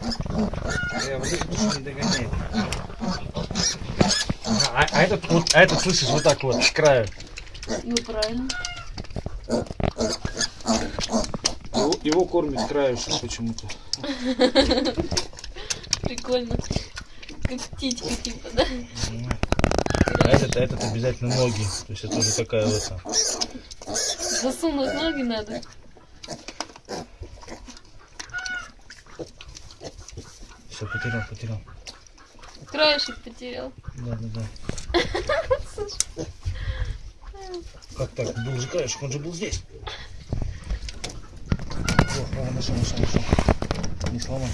Вот не догоняет. А, а этот вот, а этот слышишь вот так вот с краю. Ну, правильно. Его, его кормит краешек почему-то. Прикольно. Как птичка, типа, да? А этот, а этот обязательно ноги. То есть это уже такая вот. Засунуть ноги надо. Все, потерял, потерял. Краешек потерял. Да, да, да. Как так? Был же краешек, он же был здесь. О, о, нашел, нашел, нашел. Не сломай.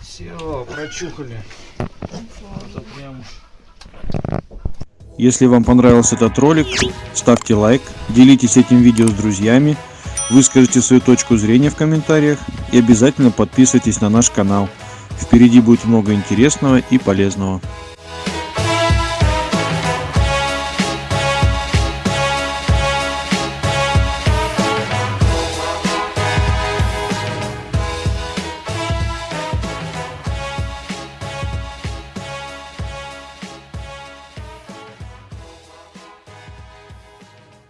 Все, прочухали. Это прям уж Если вам понравился этот ролик, ставьте лайк, делитесь этим видео с друзьями, выскажите свою точку зрения в комментариях и обязательно подписывайтесь на наш канал. Впереди будет много интересного и полезного.